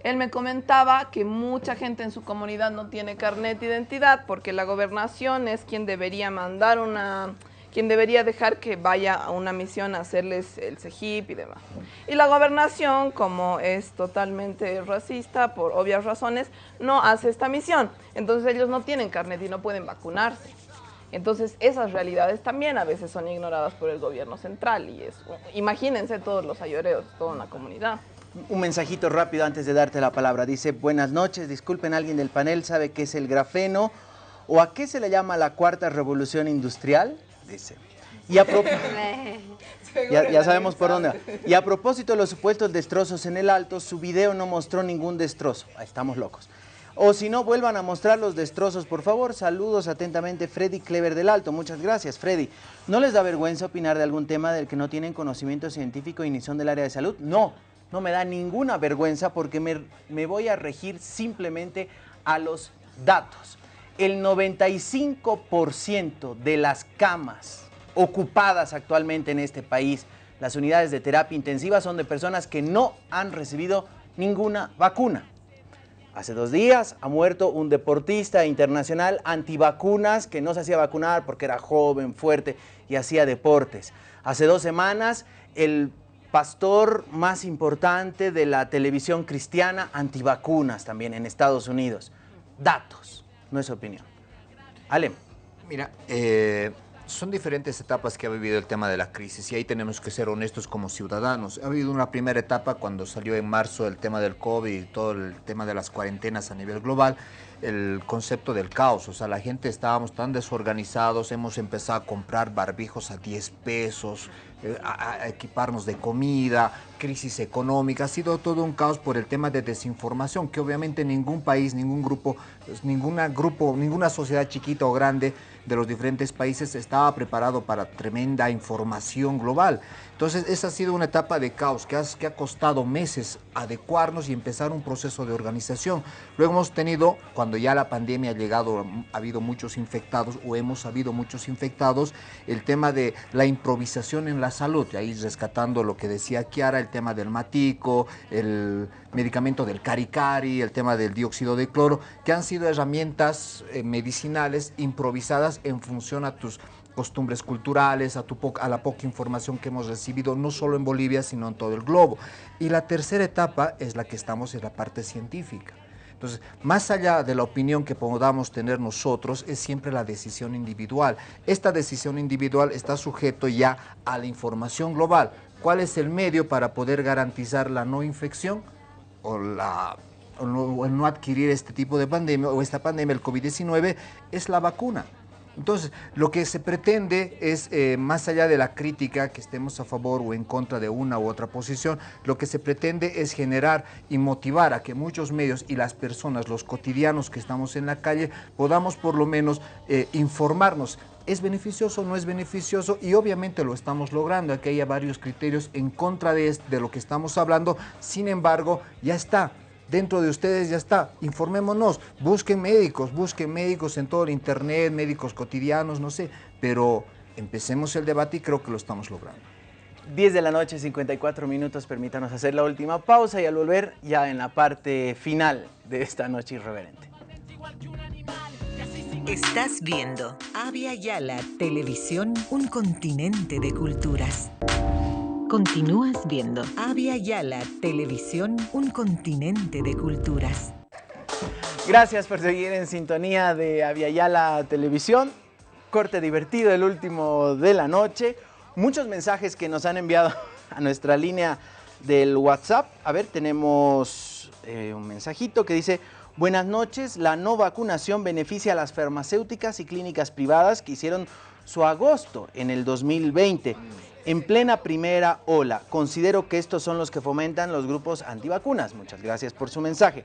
Él me comentaba que mucha gente en su comunidad no tiene carnet de identidad porque la gobernación es quien debería mandar una, quien debería dejar que vaya a una misión a hacerles el CEGIP y demás. Y la gobernación, como es totalmente racista por obvias razones, no hace esta misión. Entonces ellos no tienen carnet y no pueden vacunarse. Entonces esas realidades también a veces son ignoradas por el gobierno central y es, imagínense todos los ayoreos, toda una comunidad. Un mensajito rápido antes de darte la palabra. Dice, buenas noches, disculpen, alguien del panel sabe qué es el grafeno o a qué se le llama la cuarta revolución industrial. Dice. Y a pro- ya, ya sabemos por dónde va. Y a propósito de los supuestos destrozos en el Alto, su video no mostró ningún destrozo. Estamos locos. O si no, vuelvan a mostrar los destrozos, por favor. Saludos atentamente, Freddy Clever del Alto. Muchas gracias, Freddy. ¿No les da vergüenza opinar de algún tema del que no tienen conocimiento científico y ni son del área de salud? No, no me da ninguna vergüenza porque me, voy a regir simplemente a los datos. El 95% de las camas ocupadas actualmente en este país, las unidades de terapia intensiva, son de personas que no han recibido ninguna vacuna. Hace dos días ha muerto un deportista internacional antivacunas que no se hacía vacunar porque era joven, fuerte y hacía deportes. Hace dos semanas el pastor más importante de la televisión cristiana antivacunas también en Estados Unidos. Datos, no es opinión. Alem. Mira, eh, son diferentes etapas que ha vivido el tema de la crisis y ahí tenemos que ser honestos como ciudadanos. Ha habido una primera etapa cuando salió en marzo el tema del COVID y todo el tema de las cuarentenas a nivel global, el concepto del caos. O sea, la gente estábamos tan desorganizados, hemos empezado a comprar barbijos a 10 pesos, a, a equiparnos de comida, crisis económica. Ha sido todo un caos por el tema de desinformación, que obviamente ningún país, ningún grupo, pues, ninguna grupo, ninguna sociedad chiquita o grande de los diferentes países estaba preparado para tremenda información global. Entonces, esa ha sido una etapa de caos que, has- que ha costado meses adecuarnos y empezar un proceso de organización. Luego hemos tenido, cuando ya la pandemia ha llegado, ha habido muchos infectados o hemos habido muchos infectados, el tema de la improvisación en la salud, ahí rescatando lo que decía Kiara, el tema del matico, el medicamento del caricari, el tema del dióxido de cloro, que han sido herramientas eh, medicinales improvisadas en función a tus costumbres culturales, a, tu a la poca información que hemos recibido, no solo en Bolivia, sino en todo el globo. Y la tercera etapa es la que estamos en la parte científica. Entonces, más allá de la opinión que podamos tener nosotros, es siempre la decisión individual. Esta decisión individual está sujeto ya a la información global. ¿Cuál es el medio para poder garantizar la no infección o, la, no adquirir este tipo de pandemia o esta pandemia, el COVID-19? Es la vacuna. Entonces, lo que se pretende es, eh, más allá de la crítica, que estemos a favor o en contra de una u otra posición, lo que se pretende es generar y motivar a que muchos medios y las personas, los cotidianos que estamos en la calle, podamos por lo menos eh, informarnos. ¿Es beneficioso o no es beneficioso? Y obviamente lo estamos logrando. Aquí hay varios criterios en contra de, de lo que estamos hablando. Sin embargo, ya está. Dentro de ustedes ya está. Informémonos. Busquen médicos. Busquen médicos en todo el internet, médicos cotidianos, no sé. Pero empecemos el debate y creo que lo estamos logrando. 10 de la noche, 54 minutos. Permítanos hacer la última pausa y al volver ya en la parte final de esta noche irreverente. Estás viendo Avia Yala Televisión, un continente de culturas. Continúas viendo Avia Yala Televisión, un continente de culturas. Gracias por seguir en sintonía de Aviala Televisión. Corte divertido, el último de la noche. Muchos mensajes que nos han enviado a nuestra línea del WhatsApp. A ver, tenemos eh, un mensajito que dice, buenas noches, la no vacunación beneficia a las farmacéuticas y clínicas privadas que hicieron su agosto en el 2020. En plena primera ola, considero que estos son los que fomentan los grupos antivacunas. Muchas gracias por su mensaje.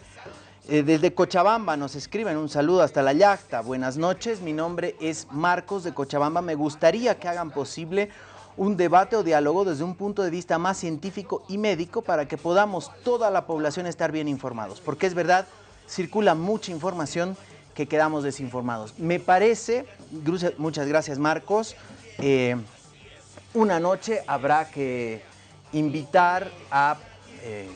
Eh, desde Cochabamba nos escriben un saludo hasta la yacta. Buenas noches, mi nombre es Marcos de Cochabamba. Me gustaría que hagan posible un debate o diálogo desde un punto de vista más científico y médico para que podamos toda la población estar bien informados. Porque es verdad, circula mucha información que quedamos desinformados. Me parece, muchas gracias Marcos, eh, una noche habrá que invitar a eh,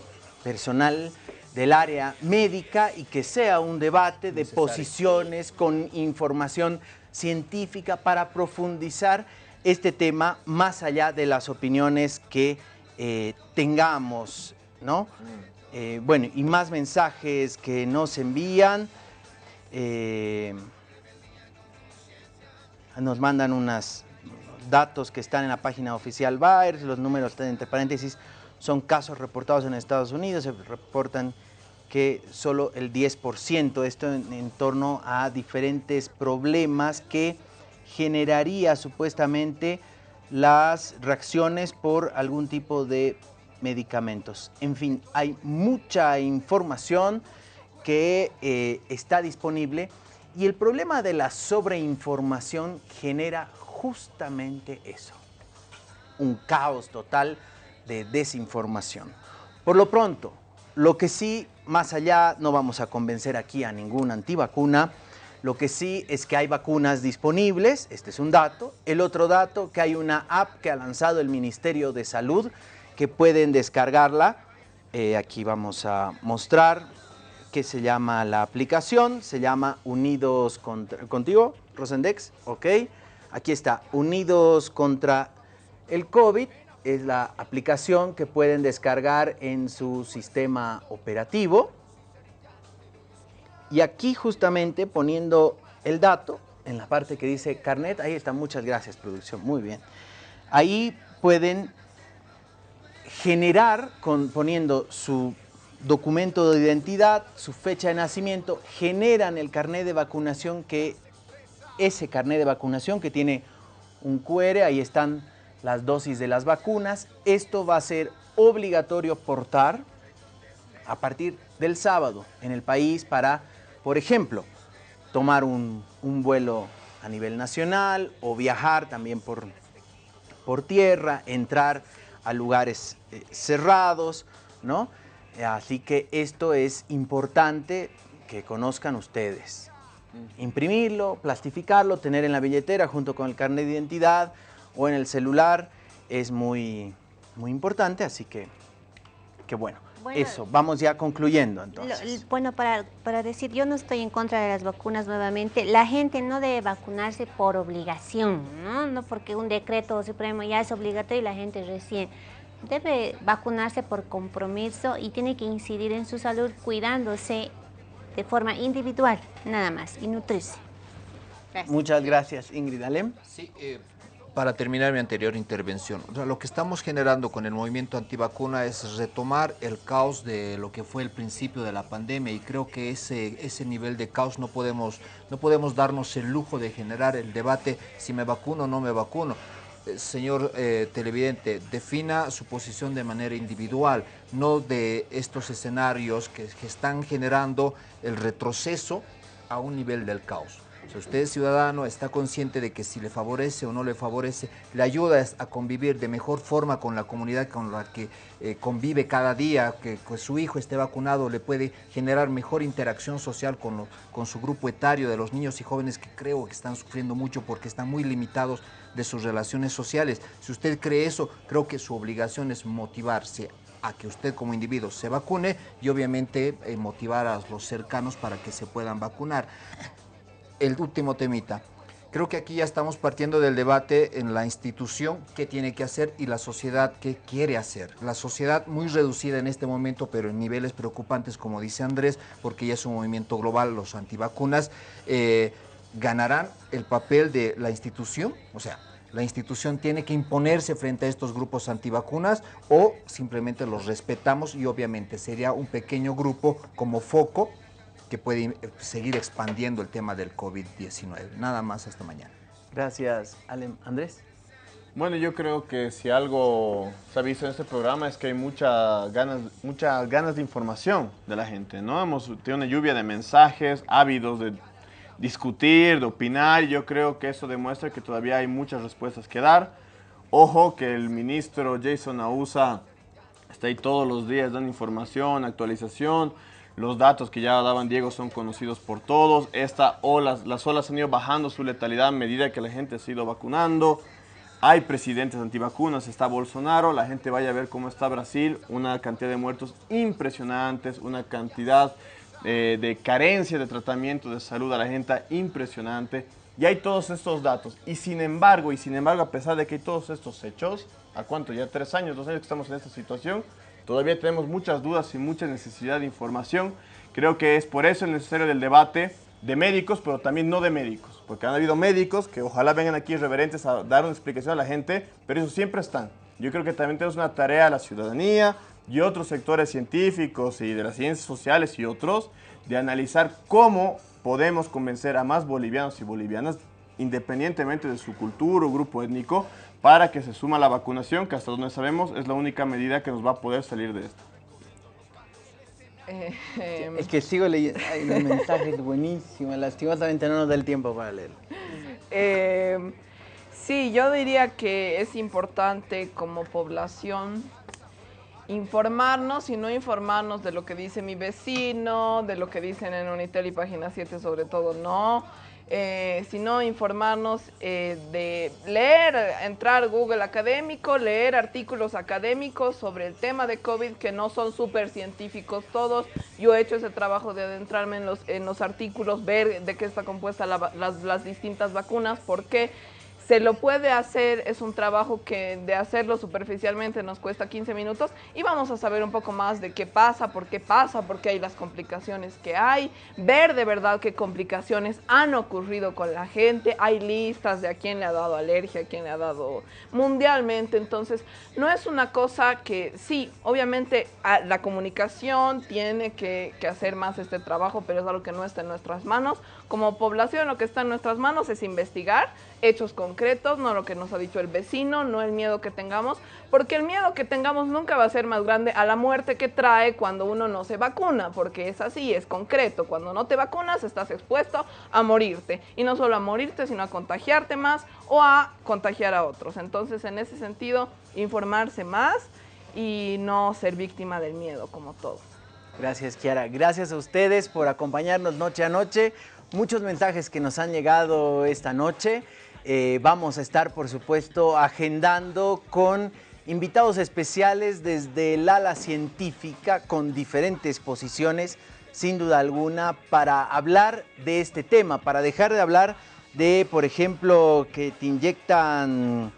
personal del área médica y que sea un debate de posiciones con información científica para profundizar este tema más allá de las opiniones que eh, tengamos, ¿no? Mm. Eh, bueno, y más mensajes que nos envían. Eh, nos mandan unos datos que están en la página oficial Bayer, los números entre paréntesis son casos reportados en Estados Unidos, se reportan que solo el 10%, esto en, torno a diferentes problemas que generaría supuestamente las reacciones por algún tipo de medicamentos. En fin, hay mucha información que eh, está disponible y el problema de la sobreinformación genera justamente eso, un caos total de desinformación. Por lo pronto, lo que sí, más allá, no vamos a convencer aquí a ninguna antivacuna, lo que sí es que hay vacunas disponibles, este es un dato. El otro dato, que hay una app que ha lanzado el Ministerio de Salud, que pueden descargarla. Eh, aquí vamos a mostrar que se llama la aplicación, se llama Unidos Contigo, Rosendex, ok. Aquí está, Unidos contra el COVID, es la aplicación que pueden descargar en su sistema operativo. Y aquí justamente poniendo el dato, en la parte que dice carnet, ahí está, muchas gracias producción, muy bien. Ahí pueden generar, con, poniendo su documento de identidad, su fecha de nacimiento, generan el carnet de vacunación que, ese carnet de vacunación que tiene un QR, ahí están las dosis de las vacunas. Esto va a ser obligatorio portar a partir del sábado en el país para, por ejemplo, tomar un, vuelo a nivel nacional o viajar también por, por tierra, entrar a lugares eh, cerrados, ¿no? Así que esto es importante que conozcan ustedes. Imprimirlo, plastificarlo, tener en la billetera junto con el carnet de identidad, o en el celular es muy, muy importante, así que, que bueno, eso, vamos ya concluyendo entonces. bueno, para, para decir, yo no estoy en contra de las vacunas nuevamente, la gente no debe vacunarse por obligación, ¿no? No porque un decreto supremo ya es obligatorio y la gente recién debe vacunarse por compromiso y tiene que incidir en su salud cuidándose de forma individual, nada más, y nutrirse. Muchas gracias, Ingrid Alem. Sí, eh, para terminar mi anterior intervención, lo que estamos generando con el movimiento antivacuna es retomar el caos de lo que fue el principio de la pandemia y creo que ese, ese nivel de caos no podemos, no podemos darnos el lujo de generar el debate si me vacuno o no me vacuno. Eh, señor eh, televidente, defina su posición de manera individual, no de estos escenarios que, que están generando el retroceso a un nivel del caos. Si usted ciudadano está consciente de que si le favorece o no le favorece, le ayuda a convivir de mejor forma con la comunidad con la que eh, convive cada día, que, su hijo esté vacunado, le puede generar mejor interacción social con, con su grupo etario de los niños y jóvenes que creo que están sufriendo mucho porque están muy limitados de sus relaciones sociales. Si usted cree eso, creo que su obligación es motivarse a que usted como individuo se vacune y obviamente eh, motivar a los cercanos para que se puedan vacunar. El último temita. Creo que aquí ya estamos partiendo del debate en la institución qué tiene que hacer y la sociedad qué quiere hacer. La sociedad muy reducida en este momento, pero en niveles preocupantes, como dice Andrés, porque ya es un movimiento global, los antivacunas, eh, ganarán el papel de la institución, o sea, la institución tiene que imponerse frente a estos grupos antivacunas o simplemente los respetamos y obviamente sería un pequeño grupo como foco que puede seguir expandiendo el tema del COVID-19. Nada más hasta mañana. Gracias, Andrés. Bueno, yo creo que si algo se ha visto en este programa es que hay muchas ganas, muchas ganas de información de la gente, ¿no? Hemos tenido una lluvia de mensajes ávidos de discutir, de opinar, y yo creo que eso demuestra que todavía hay muchas respuestas que dar. Ojo que el ministro Jason Ausa está ahí todos los días dando información, actualización, los datos que ya daban Diego son conocidos por todos. Esta olas, las olas han ido bajando su letalidad a medida que la gente se ha ido vacunando. Hay presidentes antivacunas, está Bolsonaro, la gente vaya a ver cómo está Brasil, una cantidad de muertos impresionantes, una cantidad eh, de carencia de tratamiento de salud a la gente impresionante. Y hay todos estos datos. Y sin embargo, y sin embargo, a pesar de que hay todos estos hechos, ¿a cuánto? Ya tres años, dos años que estamos en esta situación, Todavía tenemos muchas dudas y mucha necesidad de información. Creo que es por eso necesario del debate de médicos, pero también no de médicos. Porque han habido médicos que ojalá vengan aquí reverentes a dar una explicación a la gente, pero eso siempre están. Yo creo que también tenemos una tarea a la ciudadanía y otros sectores científicos y de las ciencias sociales y otros de analizar cómo podemos convencer a más bolivianos y bolivianas, independientemente de su cultura o grupo étnico, para que se suma la vacunación, que hasta donde sabemos es la única medida que nos va a poder salir de esto. Eh, es que sigo leyendo, hay un mensaje buenísimo, lastimosamente no nos da el tiempo para leer. Eh, sí, yo diría que es importante como población informarnos y no informarnos de lo que dice mi vecino, de lo que dicen en Unitel y Página 7 sobre todo, no eh, sino informarnos eh, de leer, entrar Google académico, leer artículos académicos sobre el tema de COVID que no son súper científicos todos. Yo he hecho ese trabajo de adentrarme en los, en los artículos, ver de qué está compuesta las, las distintas vacunas, por qué se lo puede hacer, es un trabajo que de hacerlo superficialmente nos cuesta 15 minutos y vamos a saber un poco más de qué pasa, por qué pasa, por qué hay las complicaciones que hay, ver de verdad qué complicaciones han ocurrido con la gente, hay listas de a quién le ha dado alergia, a quién le ha dado mundialmente, entonces no es una cosa que sí, obviamente la comunicación tiene que, hacer más este trabajo, pero es algo que no está en nuestras manos. Como población lo que está en nuestras manos es investigar hechos concretos, no lo que nos ha dicho el vecino, no el miedo que tengamos, porque el miedo que tengamos nunca va a ser más grande a la muerte que trae cuando uno no se vacuna, porque es así, es concreto. Cuando no te vacunas estás expuesto a morirte, y no solo a morirte, sino a contagiarte más o a contagiar a otros. Entonces, en ese sentido, informarse más y no ser víctima del miedo, como todos. Gracias, Kiara. Gracias a ustedes por acompañarnos noche a noche. Muchos mensajes que nos han llegado esta noche. Eh, vamos a estar, por supuesto, agendando con invitados especiales desde el ala científica con diferentes posiciones, sin duda alguna, para hablar de este tema, para dejar de hablar de, por ejemplo, que te inyectan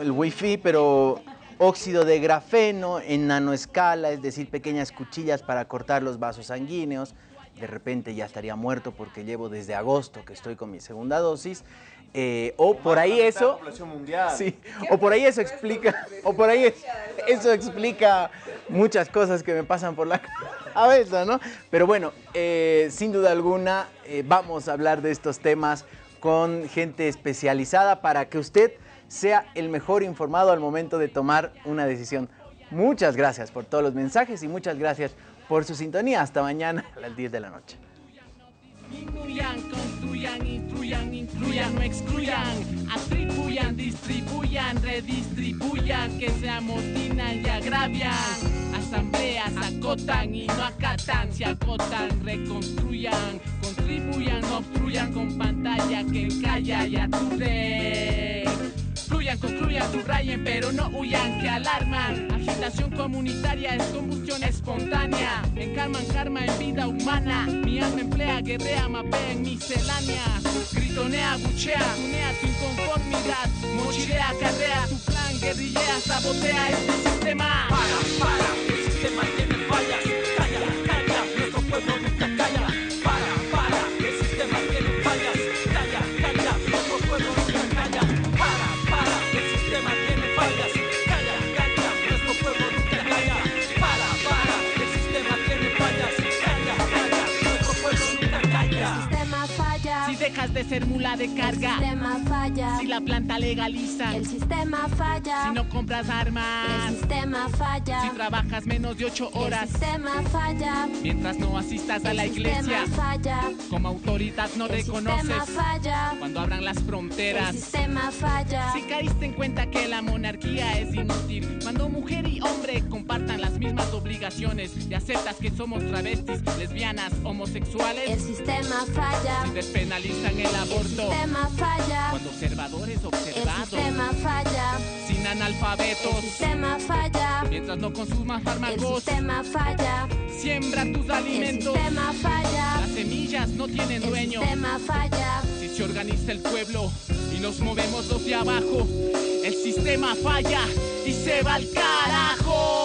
el wifi, pero óxido de grafeno en nanoescala, es decir, pequeñas cuchillas para cortar los vasos sanguíneos, de repente ya estaría muerto porque llevo desde agosto que estoy con mi segunda dosis. Eh, o por ahí eso sí, o por ahí eso explica o por ahí eso explica muchas cosas que me pasan por la cabeza no pero bueno eh, sin duda alguna eh, vamos a hablar de estos temas con gente especializada para que usted sea el mejor informado al momento de tomar una decisión muchas gracias por todos los mensajes y muchas gracias por su sintonía. Hasta mañana a las 10 de la noche. Incluyan, construyan, instruyan, incluyan, no excluyan, atribuyan, distribuyan, redistribuyan, que se amotinan y agravian. Asambleas acotan y no acatan, se acotan, reconstruyan, contribuyan, obstruyan con pantalla que calla y aturde. Instruyan, concluyan, subrayen, pero no huyan, que alarman. Agitación comunitaria es combustión espontánea. Encarman karma en vida humana. Mi alma emplea, guerrea, mapea en misceláneas. Gritonea, buchea, tunea tu inconformidad. Mochilea, carrea, tu plan, guerrillea, sabotea este sistema. Para, para, el sistema dejas de ser mula de carga. El sistema falla. Si la planta legaliza. El sistema falla. Si no compras armas. El sistema falla. Si trabajas menos de ocho horas. El sistema falla. Mientras no asistas a la El iglesia. sistema falla. Como autoridad no El reconoces. sistema falla. Cuando abran las El fronteras. sistema falla. Si caíste en cuenta que la monarquía es inútil, cuando mujer y hombre compartan las mismas obligaciones y aceptas que somos travestis, lesbianas, homosexuales, El sistema falla. si despenalizan el El aborto, sistema falla. cuando observadores El observados, sistema falla. sin analfabetos, El sistema falla. mientras no consumas El fármacos, sistema falla. siembra tus El alimentos, sistema falla. las semillas no tienen El dueño. sistema falla. Si se organiza el pueblo y nos movemos los de abajo, el sistema falla y se va al carajo.